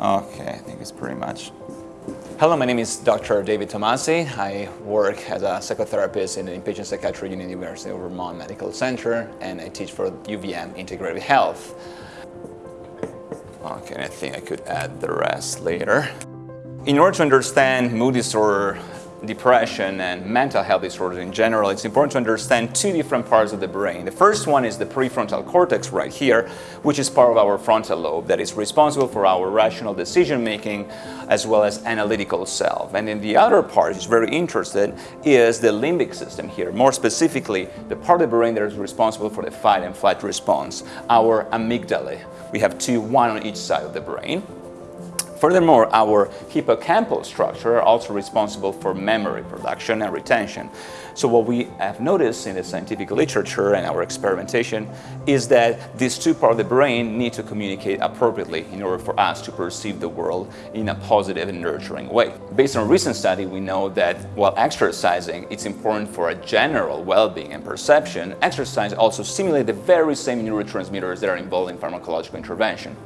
Okay, I think it's pretty much. Hello, my name is Dr. David Tomasi. I work as a psychotherapist in the inpatient psychiatry unit University of Vermont Medical Center, and I teach for UVM Integrative Health. Okay, I think I could add the rest later. In order to understand mood disorder depression and mental health disorders in general, it's important to understand two different parts of the brain. The first one is the prefrontal cortex right here, which is part of our frontal lobe that is responsible for our rational decision making as well as analytical self. And then the other part is very interested is the limbic system here, more specifically the part of the brain that is responsible for the fight and flight response, our amygdala. We have two, one on each side of the brain. Furthermore, our hippocampal structure are also responsible for memory production and retention. So what we have noticed in the scientific literature and our experimentation is that these two parts of the brain need to communicate appropriately in order for us to perceive the world in a positive and nurturing way. Based on recent study, we know that while exercising, it's important for a general well-being and perception, exercise also stimulates the very same neurotransmitters that are involved in pharmacological intervention.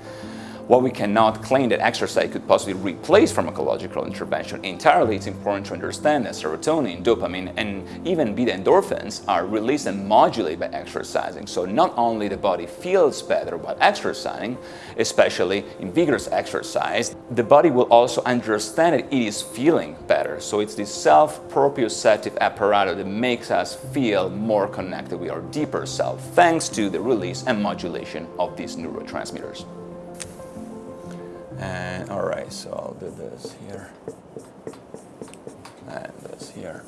While we cannot claim that exercise could possibly replace pharmacological intervention entirely, it's important to understand that serotonin, dopamine, and even beta endorphins are released and modulated by exercising. So not only the body feels better while exercising, especially in vigorous exercise, the body will also understand that it is feeling better. So it's this self-proprioceptive apparatus that makes us feel more connected with our deeper self, thanks to the release and modulation of these neurotransmitters. And all right, so I'll do this here and this here.